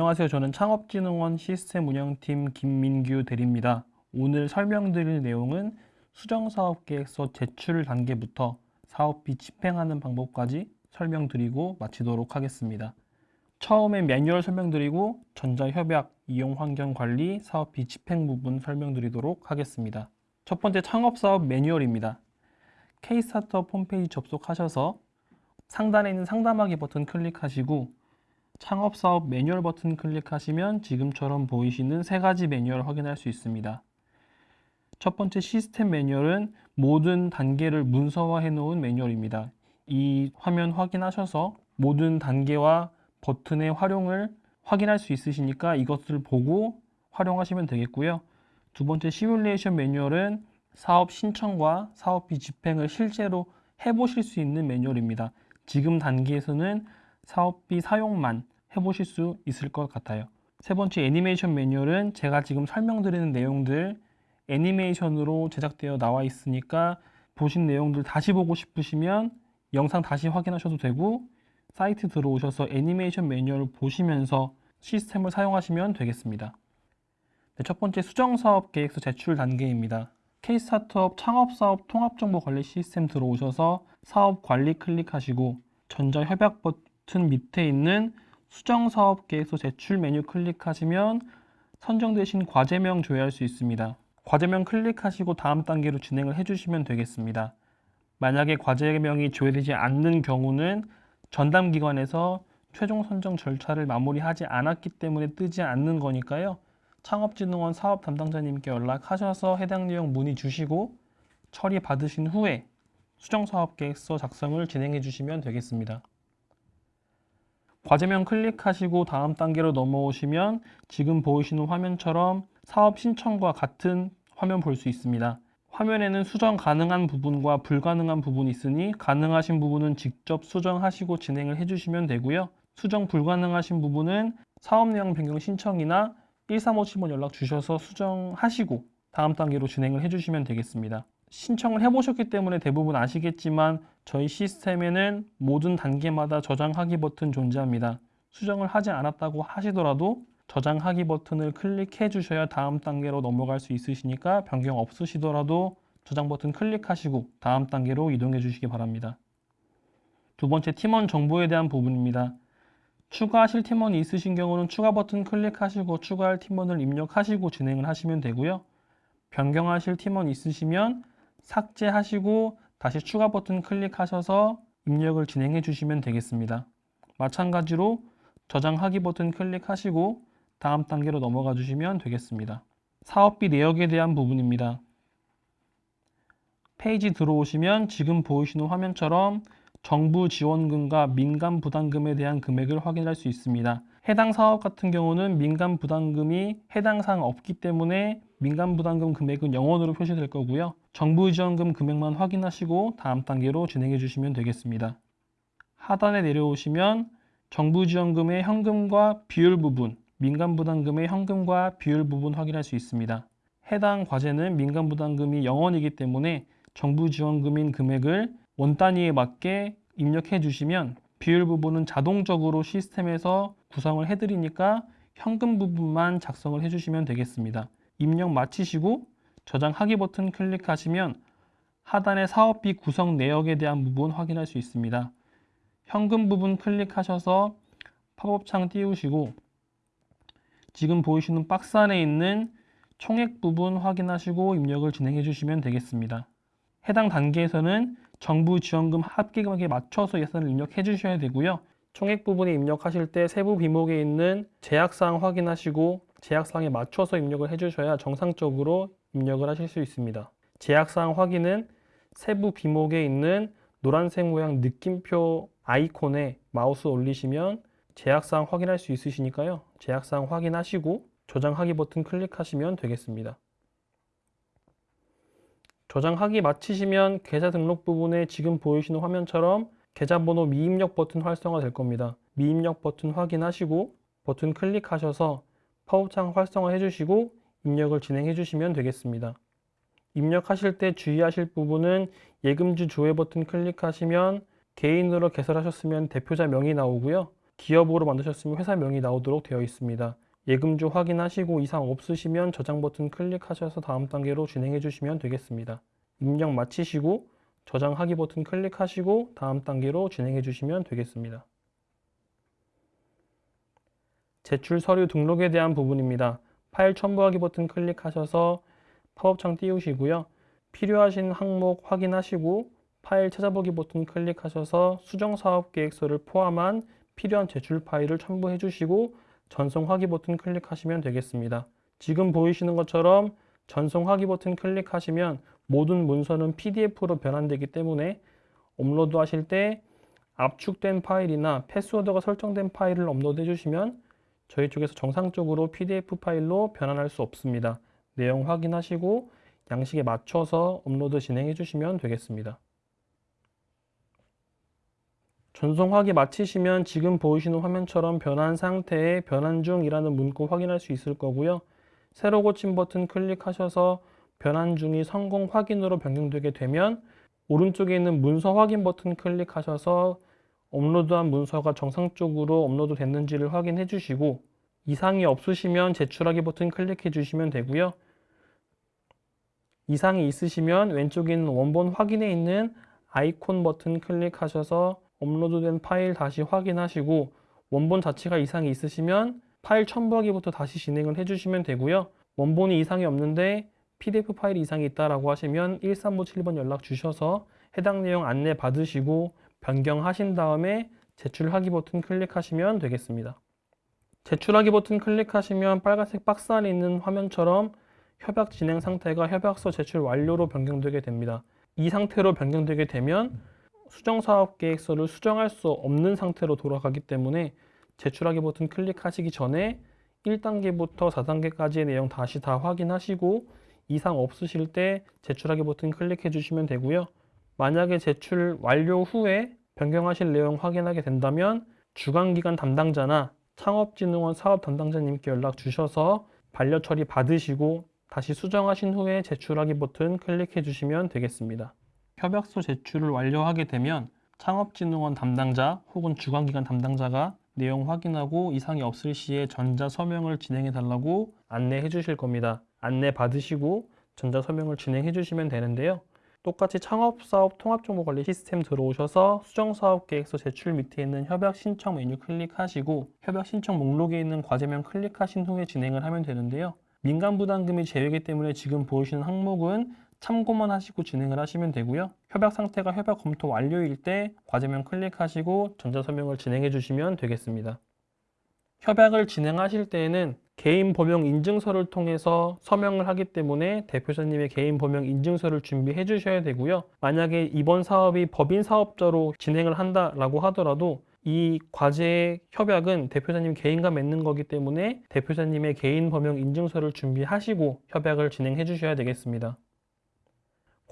안녕하세요. 저는 창업진흥원 시스템 운영팀 김민규 대리입니다. 오늘 설명드릴 내용은 수정사업계획서 제출 단계부터 사업비 집행하는 방법까지 설명드리고 마치도록 하겠습니다. 처음에 매뉴얼 설명드리고 전자협약, 이용환경관리, 사업비 집행 부분 설명드리도록 하겠습니다. 첫 번째 창업사업 매뉴얼입니다. K-스타트업 홈페이지 접속하셔서 상단에 있는 상담하기 버튼 클릭하시고 창업사업 매뉴얼 버튼 클릭하시면 지금처럼 보이시는 세 가지 매뉴얼 확인할 수 있습니다. 첫 번째 시스템 매뉴얼은 모든 단계를 문서화해 놓은 매뉴얼입니다. 이 화면 확인하셔서 모든 단계와 버튼의 활용을 확인할 수 있으시니까 이것을 보고 활용하시면 되겠고요. 두 번째 시뮬레이션 매뉴얼은 사업 신청과 사업비 집행을 실제로 해보실 수 있는 매뉴얼입니다. 지금 단계에서는 사업비 사용만 해보실 수 있을 것 같아요. 세 번째 애니메이션 매뉴얼은 제가 지금 설명드리는 내용들 애니메이션으로 제작되어 나와 있으니까 보신 내용들 다시 보고 싶으시면 영상 다시 확인하셔도 되고 사이트 들어오셔서 애니메이션 매뉴얼 보시면서 시스템을 사용하시면 되겠습니다. 네, 첫 번째 수정사업 계획서 제출 단계입니다. K-스타트업 창업사업 통합정보관리 시스템 들어오셔서 사업 관리 클릭하시고 전자협약 버튼 밑에 있는 수정사업 계획서 제출 메뉴 클릭하시면 선정되신 과제명 조회할 수 있습니다. 과제명 클릭하시고 다음 단계로 진행을 해주시면 되겠습니다. 만약에 과제명이 조회되지 않는 경우는 전담기관에서 최종 선정 절차를 마무리하지 않았기 때문에 뜨지 않는 거니까요. 창업진흥원 사업 담당자님께 연락하셔서 해당 내용 문의 주시고 처리 받으신 후에 수정사업계획서 작성을 진행해 주시면 되겠습니다. 과제명 클릭하시고 다음 단계로 넘어오시면 지금 보이시는 화면처럼 사업 신청과 같은 화면 볼 수 있습니다. 화면에는 수정 가능한 부분과 불가능한 부분이 있으니 가능하신 부분은 직접 수정하시고 진행을 해주시면 되고요. 수정 불가능하신 부분은 사업 내용 변경 신청이나 13510번 연락 주셔서 수정하시고 다음 단계로 진행을 해주시면 되겠습니다. 신청을 해보셨기 때문에 대부분 아시겠지만 저희 시스템에는 모든 단계마다 저장하기 버튼 존재합니다. 수정을 하지 않았다고 하시더라도 저장하기 버튼을 클릭해 주셔야 다음 단계로 넘어갈 수 있으시니까 변경 없으시더라도 저장 버튼 클릭하시고 다음 단계로 이동해 주시기 바랍니다. 두 번째 팀원 정보에 대한 부분입니다. 추가하실 팀원이 있으신 경우는 추가 버튼 클릭하시고 추가할 팀원을 입력하시고 진행을 하시면 되고요. 변경하실 팀원 있으시면 삭제하시고 다시 추가 버튼 클릭하셔서 입력을 진행해 주시면 되겠습니다. 마찬가지로 저장하기 버튼 클릭하시고 다음 단계로 넘어가 주시면 되겠습니다. 사업비 내역에 대한 부분입니다. 페이지 들어오시면 지금 보이시는 화면처럼 정부 지원금과 민간 부담금에 대한 금액을 확인할 수 있습니다. 해당 사업 같은 경우는 민간 부담금이 해당 사항 없기 때문에 민간 부담금 금액은 영원으로 표시될 거고요. 정부 지원금 금액만 확인하시고 다음 단계로 진행해 주시면 되겠습니다. 하단에 내려오시면 정부 지원금의 현금과 비율 부분, 민간 부담금의 현금과 비율 부분 확인할 수 있습니다. 해당 과제는 민간 부담금이 0원이기 때문에 정부 지원금인 금액을 원 단위에 맞게 입력해 주시면 비율 부분은 자동적으로 시스템에서 구성을 해드리니까 현금 부분만 작성을 해주시면 되겠습니다. 입력 마치시고 저장하기 버튼 클릭하시면 하단의 사업비 구성 내역에 대한 부분 확인할 수 있습니다. 현금 부분 클릭하셔서 팝업창 띄우시고 지금 보이시는 박스 안에 있는 총액 부분 확인하시고 입력을 진행해 주시면 되겠습니다. 해당 단계에서는 정부 지원금 합계금액에 맞춰서 예산을 입력해 주셔야 되고요. 총액 부분에 입력하실 때 세부 비목에 있는 제약사항 확인하시고 제약사항에 맞춰서 입력을 해주셔야 정상적으로 입력을 하실 수 있습니다. 제약사항 확인은 세부 비목에 있는 노란색 모양 느낌표 아이콘에 마우스 올리시면 제약사항 확인할 수 있으시니까요. 제약사항 확인하시고 저장하기 버튼 클릭하시면 되겠습니다. 저장하기 마치시면 계좌 등록 부분에 지금 보이시는 화면처럼 계좌번호 미입력 버튼 활성화 될 겁니다. 미입력 버튼 확인하시고 버튼 클릭하셔서 파업창 활성화 해주시고 입력을 진행해 주시면 되겠습니다. 입력하실 때 주의하실 부분은 예금주 조회 버튼 클릭하시면 개인으로 개설하셨으면 대표자 명이 나오고요. 기업으로 만드셨으면 회사 명이 나오도록 되어 있습니다. 예금주 확인하시고 이상 없으시면 저장 버튼 클릭하셔서 다음 단계로 진행해 주시면 되겠습니다. 입력 마치시고 저장하기 버튼 클릭하시고 다음 단계로 진행해 주시면 되겠습니다. 제출 서류 등록에 대한 부분입니다. 파일 첨부하기 버튼 클릭하셔서 팝업창 띄우시고요. 필요하신 항목 확인하시고 파일 찾아보기 버튼 클릭하셔서 수정사업계획서를 포함한 필요한 제출 파일을 첨부해 주시고 전송하기 버튼 클릭하시면 되겠습니다. 지금 보이시는 것처럼 전송하기 버튼 클릭하시면 모든 문서는 PDF로 변환되기 때문에 업로드 하실 때 압축된 파일이나 패스워드가 설정된 파일을 업로드 해주시면 저희 쪽에서 정상적으로 PDF 파일로 변환할 수 없습니다. 내용 확인하시고 양식에 맞춰서 업로드 진행해 주시면 되겠습니다. 전송하기 마치시면 지금 보이시는 화면처럼 변환 상태에 변환 중이라는 문구 확인할 수 있을 거고요. 새로 고침 버튼 클릭하셔서 변환 중이 성공 확인으로 변경되게 되면 오른쪽에 있는 문서 확인 버튼 클릭하셔서 업로드한 문서가 정상적으로 업로드 됐는지를 확인해 주시고 이상이 없으시면 제출하기 버튼 클릭해 주시면 되고요. 이상이 있으시면 왼쪽에 있는 원본 확인에 있는 아이콘 버튼 클릭하셔서 업로드된 파일 다시 확인하시고 원본 자체가 이상이 있으시면 파일 첨부하기부터 다시 진행을 해주시면 되고요. 원본이 이상이 없는데 PDF 파일 이상이 있다라고 하시면 1357번 연락 주셔서 해당 내용 안내 받으시고 변경하신 다음에 제출하기 버튼 클릭하시면 되겠습니다. 제출하기 버튼 클릭하시면 빨간색 박스 안에 있는 화면처럼 협약 진행 상태가 협약서 제출 완료로 변경되게 됩니다. 이 상태로 변경되게 되면 수정사업계획서를 수정할 수 없는 상태로 돌아가기 때문에 제출하기 버튼 클릭하시기 전에 1단계부터 4단계까지의 내용 다시 다 확인하시고 이상 없으실 때 제출하기 버튼 클릭해 주시면 되고요. 만약에 제출 완료 후에 변경하실 내용 확인하게 된다면 주간기관 담당자나 창업진흥원 사업 담당자님께 연락 주셔서 반려 처리 받으시고 다시 수정하신 후에 제출하기 버튼 클릭해 주시면 되겠습니다. 협약서 제출을 완료하게 되면 창업진흥원 담당자 혹은 주관기관 담당자가 내용 확인하고 이상이 없을 시에 전자 서명을 진행해 달라고 안내해 주실 겁니다. 안내 받으시고 전자 서명을 진행해 주시면 되는데요. 똑같이 창업사업 통합정보관리 시스템 들어오셔서 수정사업계획서 제출 밑에 있는 협약 신청 메뉴 클릭하시고 협약 신청 목록에 있는 과제명 클릭하신 후에 진행을 하면 되는데요. 민간 부담금이 제외이기 때문에 지금 보이시는 항목은 참고만 하시고 진행을 하시면 되고요. 협약 상태가 협약 검토 완료일 때 과제명 클릭하시고 전자서명을 진행해 주시면 되겠습니다. 협약을 진행하실 때에는 개인 범용 인증서를 통해서 서명을 하기 때문에 대표자님의 개인 범용 인증서를 준비해 주셔야 되고요. 만약에 이번 사업이 법인 사업자로 진행을 한다라고 하더라도 이 과제 협약은 대표자님 개인과 맺는 거기 때문에 대표자님의 개인 범용 인증서를 준비하시고 협약을 진행해 주셔야 되겠습니다.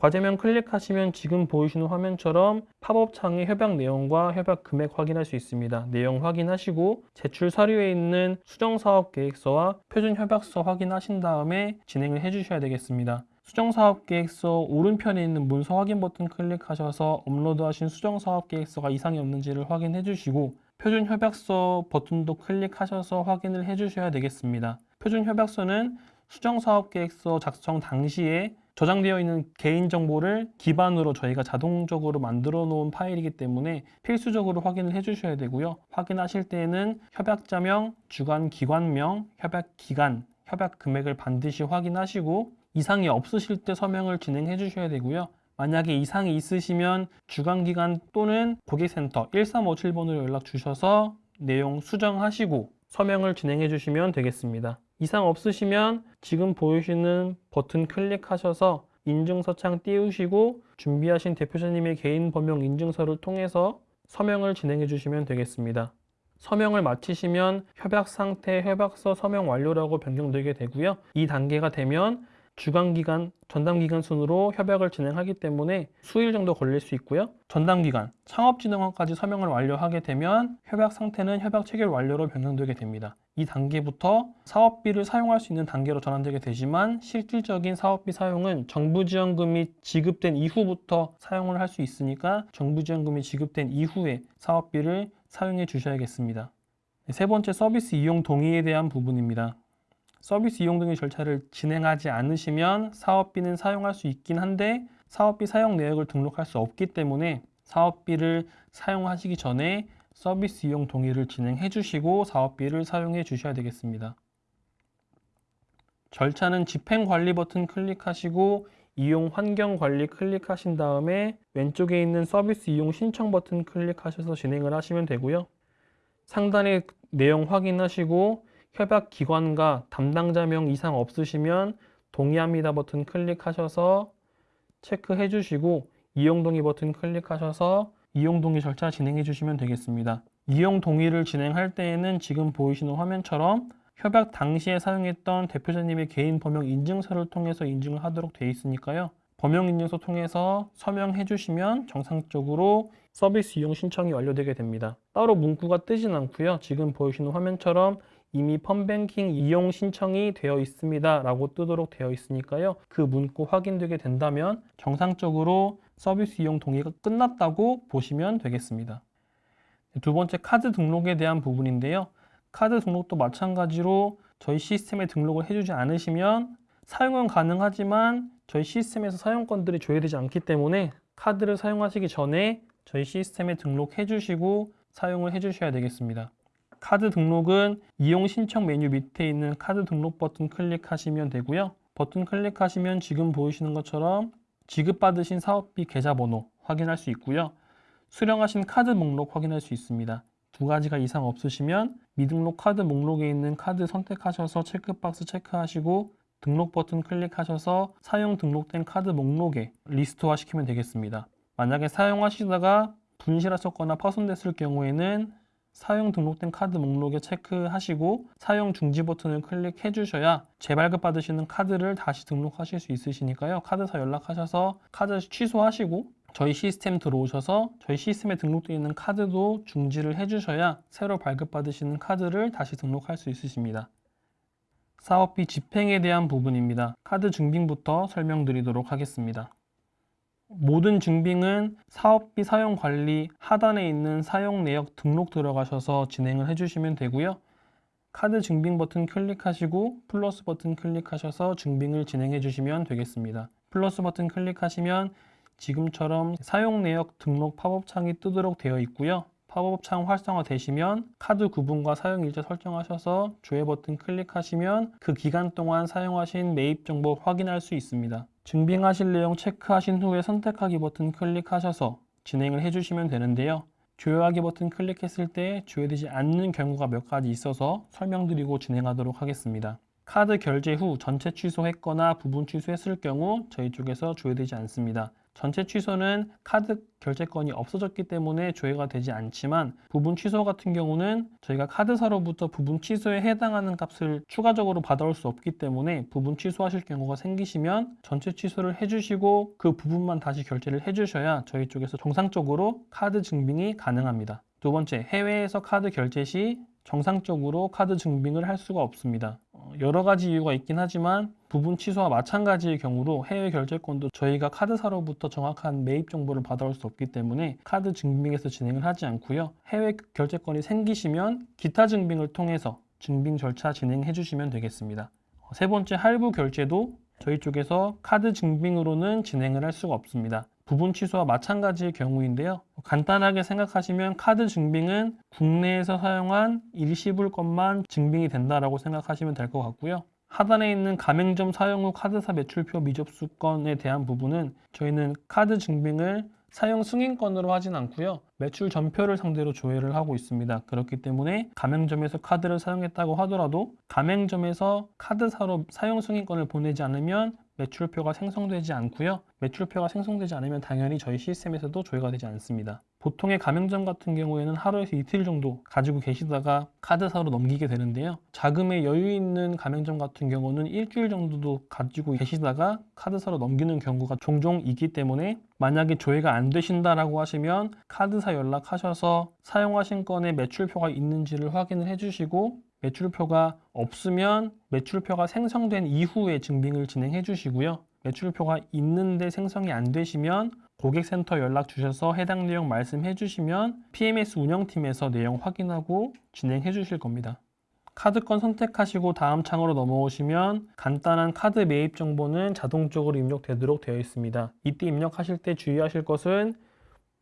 과제명 클릭하시면 지금 보이시는 화면처럼 팝업 창에 협약 내용과 협약 금액 확인할 수 있습니다. 내용 확인하시고 제출 서류에 있는 수정사업 계획서와 표준 협약서 확인하신 다음에 진행을 해주셔야 되겠습니다. 수정사업 계획서 오른편에 있는 문서 확인 버튼 클릭하셔서 업로드하신 수정사업 계획서가 이상이 없는지를 확인해 주시고 표준 협약서 버튼도 클릭하셔서 확인을 해 주셔야 되겠습니다. 표준 협약서는 수정사업 계획서 작성 당시에 저장되어 있는 개인정보를 기반으로 저희가 자동적으로 만들어 놓은 파일이기 때문에 필수적으로 확인을 해 주셔야 되고요. 확인하실 때에는 협약자명, 주관기관명, 협약기간, 협약 금액을 반드시 확인하시고 이상이 없으실 때 서명을 진행해 주셔야 되고요. 만약에 이상이 있으시면 주관기관 또는 고객센터 1357번으로 연락 주셔서 내용 수정하시고 서명을 진행해 주시면 되겠습니다. 이상 없으시면 지금 보이시는 버튼 클릭하셔서 인증서 창 띄우시고 준비하신 대표자님의 개인 범용 인증서를 통해서 서명을 진행해 주시면 되겠습니다. 서명을 마치시면 협약 상태 협약서 서명 완료라고 변경되게 되고요. 이 단계가 되면 주간기간, 전담기간 순으로 협약을 진행하기 때문에 수일 정도 걸릴 수 있고요. 전담기간, 창업진흥원까지 서명을 완료하게 되면 협약 상태는 협약 체결 완료로 변경되게 됩니다. 이 단계부터 사업비를 사용할 수 있는 단계로 전환되게 되지만 실질적인 사업비 사용은 정부 지원금이 지급된 이후부터 사용을 할 수 있으니까 정부 지원금이 지급된 이후에 사업비를 사용해 주셔야겠습니다. 세 번째 서비스 이용 동의에 대한 부분입니다. 서비스 이용 동의 절차를 진행하지 않으시면 사업비는 사용할 수 있긴 한데 사업비 사용 내역을 등록할 수 없기 때문에 사업비를 사용하시기 전에 서비스 이용 동의를 진행해 주시고 사업비를 사용해 주셔야 되겠습니다. 절차는 집행 관리 버튼 클릭하시고 이용 환경 관리 클릭하신 다음에 왼쪽에 있는 서비스 이용 신청 버튼 클릭하셔서 진행을 하시면 되고요. 상단에 내용 확인하시고 협약 기관과 담당자명 이상 없으시면 동의합니다 버튼 클릭하셔서 체크해 주시고 이용 동의 버튼 클릭하셔서 이용 동의 절차 진행해 주시면 되겠습니다. 이용 동의를 진행할 때에는 지금 보이시는 화면처럼 협약 당시에 사용했던 대표자님의 개인 범용 인증서를 통해서 인증을 하도록 되어 있으니까요. 범용 인증서 통해서 서명해 주시면 정상적으로 서비스 이용 신청이 완료되게 됩니다. 따로 문구가 뜨진 않고요. 지금 보이시는 화면처럼 이미 펀뱅킹 이용 신청이 되어 있습니다 라고 뜨도록 되어 있으니까요. 그 문구 확인되게 된다면 정상적으로 서비스 이용 동의가 끝났다고 보시면 되겠습니다. 두 번째 카드 등록에 대한 부분인데요. 카드 등록도 마찬가지로 저희 시스템에 등록을 해주지 않으시면 사용은 가능하지만 저희 시스템에서 사용권들이 조회되지 않기 때문에 카드를 사용하시기 전에 저희 시스템에 등록해 주시고 사용을 해 주셔야 되겠습니다. 카드 등록은 이용 신청 메뉴 밑에 있는 카드 등록 버튼 클릭하시면 되고요. 버튼 클릭하시면 지금 보이시는 것처럼 지급받으신 사업비 계좌번호 확인할 수 있고요. 수령하신 카드 목록 확인할 수 있습니다. 두 가지가 이상 없으시면 미등록 카드 목록에 있는 카드 선택하셔서 체크박스 체크하시고 등록 버튼 클릭하셔서 사용 등록된 카드 목록에 리스트화 시키면 되겠습니다. 만약에 사용하시다가 분실하셨거나 파손됐을 경우에는 사용 등록된 카드 목록에 체크하시고 사용 중지 버튼을 클릭해 주셔야 재발급 받으시는 카드를 다시 등록하실 수 있으시니까요. 카드사 연락하셔서 카드 취소하시고 저희 시스템 들어오셔서 저희 시스템에 등록되어 있는 카드도 중지를 해주셔야 새로 발급받으시는 카드를 다시 등록할 수 있으십니다. 사업비 집행에 대한 부분입니다. 카드 증빙부터 설명드리도록 하겠습니다. 모든 증빙은 사업비 사용 관리 하단에 있는 사용 내역 등록 들어가셔서 진행을 해주시면 되고요. 카드 증빙 버튼 클릭하시고 플러스 버튼 클릭하셔서 증빙을 진행해 주시면 되겠습니다. 플러스 버튼 클릭하시면 지금처럼 사용 내역 등록 팝업 창이 뜨도록 되어 있고요. 팝업 창 활성화 되시면 카드 구분과 사용 일자 설정하셔서 조회 버튼 클릭하시면 그 기간 동안 사용하신 매입 정보 확인할 수 있습니다. 증빙하실 내용 체크하신 후에 선택하기 버튼 클릭하셔서 진행을 해주시면 되는데요. 조회하기 버튼 클릭했을 때 조회되지 않는 경우가 몇 가지 있어서 설명드리고 진행하도록 하겠습니다. 카드 결제 후 전체 취소했거나 부분 취소했을 경우 저희 쪽에서 조회되지 않습니다. 전체 취소는 카드 결제건이 없어졌기 때문에 조회가 되지 않지만 부분 취소 같은 경우는 저희가 카드사로부터 부분 취소에 해당하는 값을 추가적으로 받아올 수 없기 때문에 부분 취소하실 경우가 생기시면 전체 취소를 해주시고 그 부분만 다시 결제를 해주셔야 저희 쪽에서 정상적으로 카드 증빙이 가능합니다. 두 번째, 해외에서 카드 결제 시 정상적으로 카드 증빙을 할 수가 없습니다. 어, 여러 가지 이유가 있긴 하지만 부분 취소와 마찬가지의 경우로 해외 결제건도 저희가 카드사로부터 정확한 매입 정보를 받아올 수 없기 때문에 카드 증빙에서 진행을 하지 않고요. 해외 결제권이 생기시면 기타 증빙을 통해서 증빙 절차 진행해 주시면 되겠습니다. 어, 세 번째 할부 결제도 저희 쪽에서 카드 증빙으로는 진행을 할 수가 없습니다. 부분 취소와 마찬가지의 경우인데요. 간단하게 생각하시면 카드 증빙은 국내에서 사용한 일시불 것만 증빙이 된다라고 생각하시면 될 것 같고요. 하단에 있는 가맹점 사용 후 카드사 매출표 미접수 건에 대한 부분은 저희는 카드 증빙을 사용 승인권으로 하진 않고요. 매출 전표를 상대로 조회를 하고 있습니다. 그렇기 때문에 가맹점에서 카드를 사용했다고 하더라도 가맹점에서 카드사로 사용 승인권을 보내지 않으면 매출표가 생성되지 않고요. 매출표가 생성되지 않으면 당연히 저희 시스템에서도 조회가 되지 않습니다. 보통의 가맹점 같은 경우에는 하루에서 이틀 정도 가지고 계시다가 카드사로 넘기게 되는데요. 자금에 여유 있는 가맹점 같은 경우는 일주일 정도도 가지고 계시다가 카드사로 넘기는 경우가 종종 있기 때문에 만약에 조회가 안 되신다라고 하시면 카드사 연락하셔서 사용하신 건에 매출표가 있는지를 확인을 해주시고 매출표가 없으면 매출표가 생성된 이후에 증빙을 진행해 주시고요. 매출표가 있는데 생성이 안 되시면 고객센터 연락 주셔서 해당 내용 말씀해 주시면 PMS 운영팀에서 내용 확인하고 진행해 주실 겁니다. 카드건 선택하시고 다음 창으로 넘어오시면 간단한 카드 매입 정보는 자동적으로 입력되도록 되어 있습니다. 이때 입력하실 때 주의하실 것은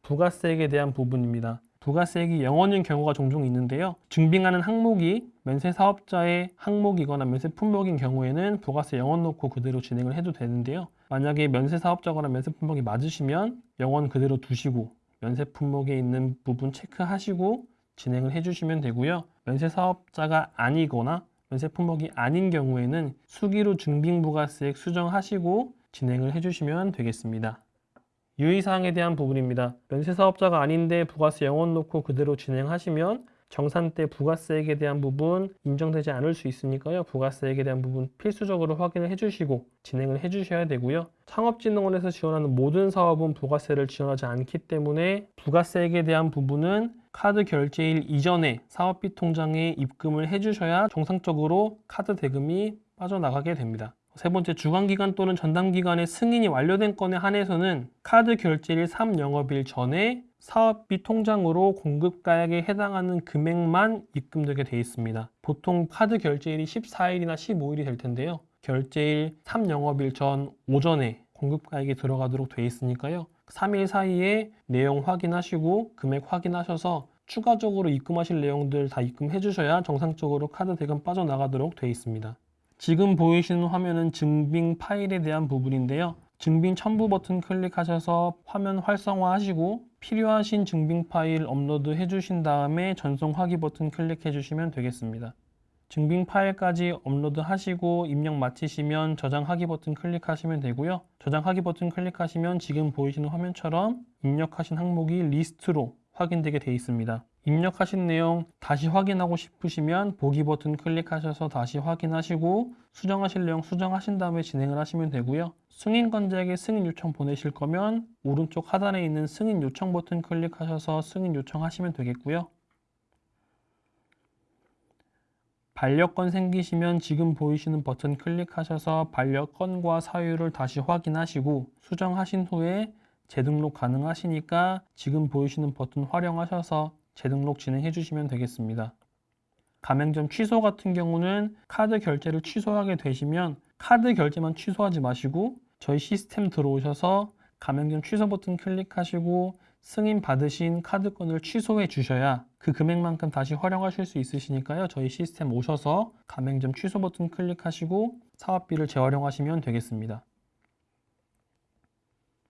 부가세액에 대한 부분입니다. 부가세액이 0원인 경우가 종종 있는데요. 증빙하는 항목이 면세 사업자의 항목이거나 면세 품목인 경우에는 부가세 0원 놓고 그대로 진행을 해도 되는데요. 만약에 면세 사업자거나 면세 품목이 맞으시면 0원 그대로 두시고 면세 품목에 있는 부분 체크하시고 진행을 해주시면 되고요. 면세 사업자가 아니거나 면세 품목이 아닌 경우에는 수기로 증빙부가세액 수정하시고 진행을 해주시면 되겠습니다. 유의사항에 대한 부분입니다. 면세 사업자가 아닌데 부가세 0원 놓고 그대로 진행하시면 정산 때 부가세액에 대한 부분 인정되지 않을 수 있으니까요. 부가세액에 대한 부분 필수적으로 확인을 해주시고 진행을 해주셔야 되고요. 창업진흥원에서 지원하는 모든 사업은 부가세를 지원하지 않기 때문에 부가세액에 대한 부분은 카드 결제일 이전에 사업비 통장에 입금을 해주셔야 정상적으로 카드 대금이 빠져나가게 됩니다. 세 번째 주간기간 또는 전담기간에 승인이 완료된 건에 한해서는 카드 결제일 3영업일 전에 사업비 통장으로 공급가액에 해당하는 금액만 입금되게 되어 있습니다. 보통 카드 결제일이 14일이나 15일이 될 텐데요. 결제일 3영업일 전 오전에 공급가액이 들어가도록 되어 있으니까요. 3일 사이에 내용 확인하시고 금액 확인하셔서 추가적으로 입금하실 내용들 다 입금해 주셔야 정상적으로 카드 대금 빠져나가도록 되어 있습니다. 지금 보이시는 화면은 증빙 파일에 대한 부분인데요. 증빙 첨부 버튼 클릭하셔서 화면 활성화 하시고 필요하신 증빙 파일 업로드 해주신 다음에 전송 하기 버튼 클릭해 주시면 되겠습니다. 증빙 파일까지 업로드 하시고 입력 마치시면 저장하기 버튼 클릭하시면 되고요. 저장하기 버튼 클릭하시면 지금 보이시는 화면처럼 입력하신 항목이 리스트로 확인되게 되어 있습니다. 입력하신 내용 다시 확인하고 싶으시면 보기 버튼 클릭하셔서 다시 확인하시고 수정하실 내용 수정하신 다음에 진행을 하시면 되고요. 승인권자에게 승인 요청 보내실 거면 오른쪽 하단에 있는 승인 요청 버튼 클릭하셔서 승인 요청하시면 되겠고요. 반려권 생기시면 지금 보이시는 버튼 클릭하셔서 반려권과 사유를 다시 확인하시고 수정하신 후에 재등록 가능하시니까 지금 보이시는 버튼 활용하셔서 재등록 진행해 주시면 되겠습니다. 가맹점 취소 같은 경우는 카드 결제를 취소하게 되시면 카드 결제만 취소하지 마시고 저희 시스템 들어오셔서 가맹점 취소 버튼 클릭하시고 승인 받으신 카드권을 취소해 주셔야 그 금액만큼 다시 활용하실 수 있으시니까요. 저희 시스템 오셔서 가맹점 취소 버튼 클릭하시고 사업비를 재활용하시면 되겠습니다.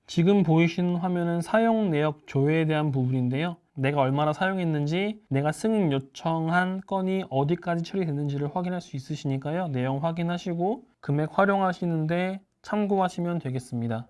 지금 보이시는 화면은 사용 내역 조회에 대한 부분인데요. 내가 얼마나 사용했는지, 내가 승인 요청한 건이 어디까지 처리됐는지를 확인할 수 있으시니까요. 내용 확인하시고 금액 활용하시는데 참고하시면 되겠습니다.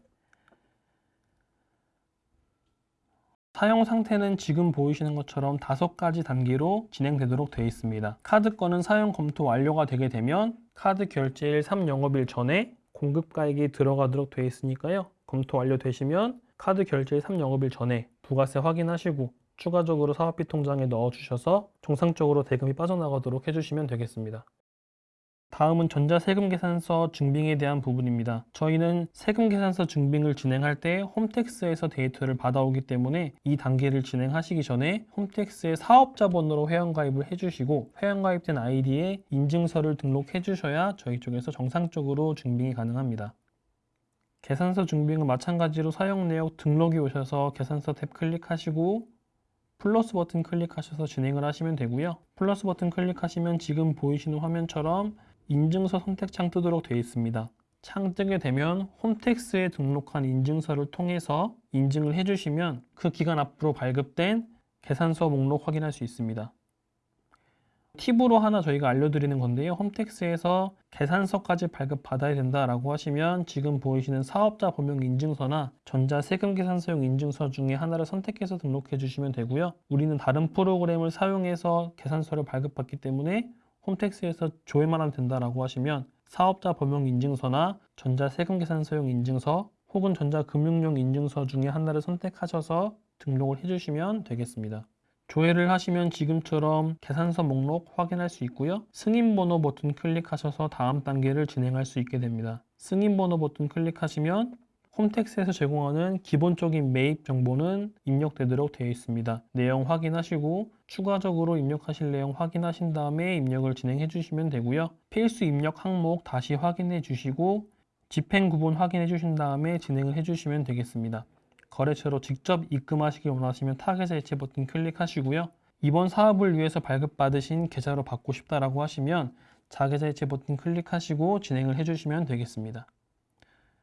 사용 상태는 지금 보이시는 것처럼 다섯 가지 단계로 진행되도록 되어 있습니다. 카드건은 사용 검토 완료가 되게 되면 카드 결제일 3영업일 전에 공급가액이 들어가도록 되어 있으니까요. 검토 완료되시면 카드 결제일 3영업일 전에 부가세 확인하시고 추가적으로 사업비 통장에 넣어주셔서 정상적으로 대금이 빠져나가도록 해주시면 되겠습니다. 다음은 전자세금계산서 증빙에 대한 부분입니다. 저희는 세금계산서 증빙을 진행할 때 홈택스에서 데이터를 받아오기 때문에 이 단계를 진행하시기 전에 홈택스의 사업자 번호로 회원가입을 해주시고 회원가입된 아이디에 인증서를 등록해 주셔야 저희 쪽에서 정상적으로 증빙이 가능합니다. 계산서 증빙은 마찬가지로 사용 내역 등록이 오셔서 계산서 탭 클릭하시고 플러스 버튼 클릭하셔서 진행을 하시면 되고요. 플러스 버튼 클릭하시면 지금 보이시는 화면처럼 인증서 선택창 뜨도록 되어 있습니다. 창 뜨게 되면 홈택스에 등록한 인증서를 통해서 인증을 해주시면 그 기간 앞으로 발급된 계산서 목록 확인할 수 있습니다. 팁으로 하나 저희가 알려드리는 건데요. 홈택스에서 계산서까지 발급받아야 된다라고 하시면 지금 보이시는 사업자 범용 인증서나 전자세금 계산서용 인증서 중에 하나를 선택해서 등록해 주시면 되고요. 우리는 다른 프로그램을 사용해서 계산서를 발급받기 때문에 홈택스에서 조회만 하면 된다라고 하시면 사업자 범용 인증서나 전자세금 계산서용 인증서 혹은 전자금융용 인증서 중에 하나를 선택하셔서 등록을 해주시면 되겠습니다. 조회를 하시면 지금처럼 계산서 목록 확인할 수 있고요. 승인번호 버튼 클릭하셔서 다음 단계를 진행할 수 있게 됩니다. 승인 번호 버튼 클릭하시면 홈택스에서 제공하는 기본적인 매입 정보는 입력되도록 되어 있습니다. 내용 확인하시고 추가적으로 입력하실 내용 확인하신 다음에 입력을 진행해 주시면 되고요. 필수 입력 항목 다시 확인해 주시고 집행 구분 확인해 주신 다음에 진행을 해 주시면 되겠습니다. 거래처로 직접 입금하시길 원하시면 타계좌 이체 버튼 클릭하시고요. 이번 사업을 위해서 발급받으신 계좌로 받고 싶다라고 하시면 자계좌 이체 버튼 클릭하시고 진행을 해주시면 되겠습니다.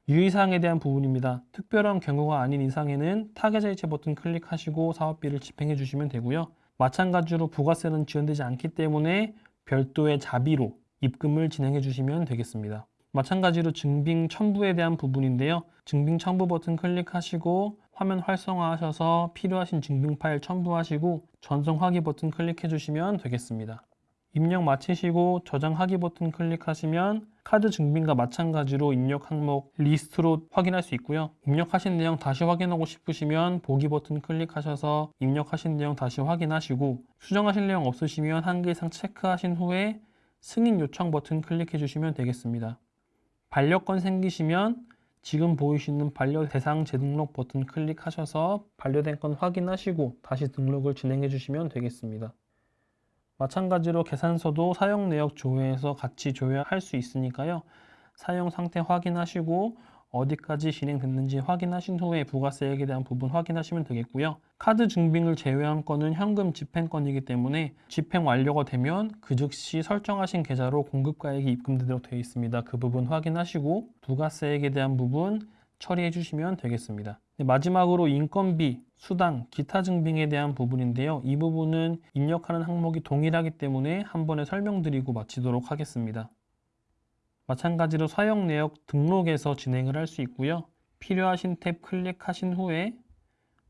유의사항에 대한 부분입니다. 특별한 경우가 아닌 이상에는 타계좌 이체 버튼 클릭하시고 사업비를 집행해 주시면 되고요. 마찬가지로 부가세는 지원되지 않기 때문에 별도의 자비로 입금을 진행해 주시면 되겠습니다. 마찬가지로 증빙 첨부에 대한 부분인데요. 증빙 첨부 버튼 클릭하시고 화면 활성화하셔서 필요하신 증빙 파일 첨부하시고 전송 하기 버튼 클릭해 주시면 되겠습니다. 입력 마치시고 저장 하기 버튼 클릭하시면 카드 증빙과 마찬가지로 입력 항목 리스트로 확인할 수 있고요. 입력하신 내용 다시 확인하고 싶으시면 보기 버튼 클릭하셔서 입력하신 내용 다시 확인하시고 수정하실 내용 없으시면 한 개 이상 체크하신 후에 승인 요청 버튼 클릭해 주시면 되겠습니다. 반려권 생기시면 지금 보이시는 반려 대상 재등록 버튼 클릭하셔서 반려된 건 확인하시고 다시 등록을 진행해 주시면 되겠습니다. 마찬가지로 계산서도 사용 내역 조회해서 같이 조회할 수 있으니까요. 사용 상태 확인하시고 어디까지 진행됐는지 확인하신 후에 부가세액에 대한 부분 확인하시면 되겠고요. 카드 증빙을 제외한 건은 현금 집행건이기 때문에 집행 완료가 되면 그 즉시 설정하신 계좌로 공급가액이 입금되도록 되어 있습니다. 그 부분 확인하시고 부가세액에 대한 부분 처리해 주시면 되겠습니다. 네, 마지막으로 인건비, 수당, 기타 증빙에 대한 부분인데요. 이 부분은 입력하는 항목이 동일하기 때문에 한 번에 설명드리고 마치도록 하겠습니다. 마찬가지로 사용 내역 등록에서 진행을 할 수 있고요. 필요하신 탭 클릭하신 후에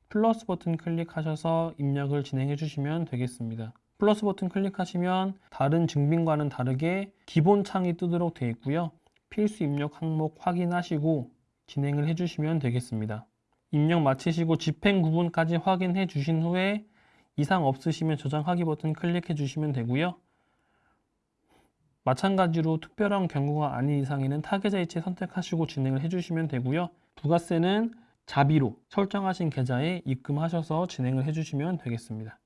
플러스 버튼 클릭하셔서 입력을 진행해 주시면 되겠습니다. 플러스 버튼 클릭하시면 다른 증빙과는 다르게 기본 창이 뜨도록 되어 있고요. 필수 입력 항목 확인하시고 진행을 해 주시면 되겠습니다. 입력 마치시고 집행 구분까지 확인해 주신 후에 이상 없으시면 저장하기 버튼 클릭해 주시면 되고요. 마찬가지로 특별한 경우가 아닌 이상에는 타계좌 이체 선택하시고 진행을 해주시면 되고요. 부가세는 자비로 설정하신 계좌에 입금하셔서 진행을 해주시면 되겠습니다.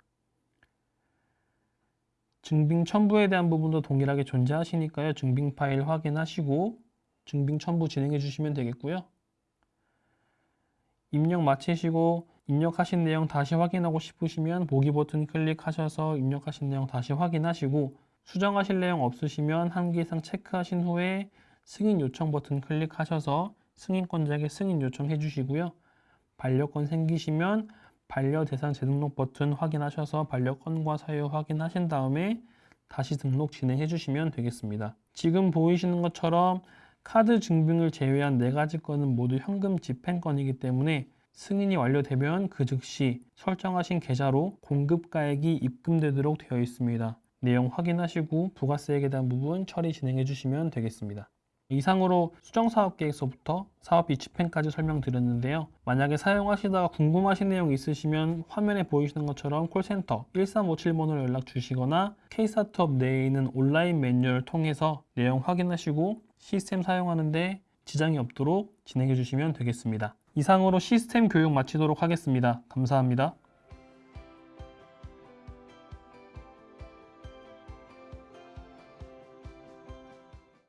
증빙 첨부에 대한 부분도 동일하게 존재하시니까요. 증빙 파일 확인하시고 증빙 첨부 진행해 주시면 되겠고요. 입력 마치시고 입력하신 내용 다시 확인하고 싶으시면 보기 버튼 클릭하셔서 입력하신 내용 다시 확인하시고 수정하실 내용 없으시면 한 개 이상 체크하신 후에 승인 요청 버튼 클릭하셔서 승인권자에게 승인 요청해 주시고요. 반려권 생기시면 반려 대상 재등록 버튼 확인하셔서 반려권과 사유 확인하신 다음에 다시 등록 진행해 주시면 되겠습니다. 지금 보이시는 것처럼 카드 증빙을 제외한 네 가지 건은 모두 현금 집행건이기 때문에 승인이 완료되면 그 즉시 설정하신 계좌로 공급가액이 입금되도록 되어 있습니다. 내용 확인하시고 부가세액에 대한 부분 처리 진행해 주시면 되겠습니다. 이상으로 수정사업계획서부터 사업비 집행까지 설명드렸는데요. 만약에 사용하시다가 궁금하신 내용 있으시면 화면에 보이시는 것처럼 콜센터 1357번으로 연락 주시거나 K스타트업 내에 있는 온라인 매뉴얼을 통해서 내용 확인하시고 시스템 사용하는데 지장이 없도록 진행해 주시면 되겠습니다. 이상으로 시스템 교육 마치도록 하겠습니다. 감사합니다.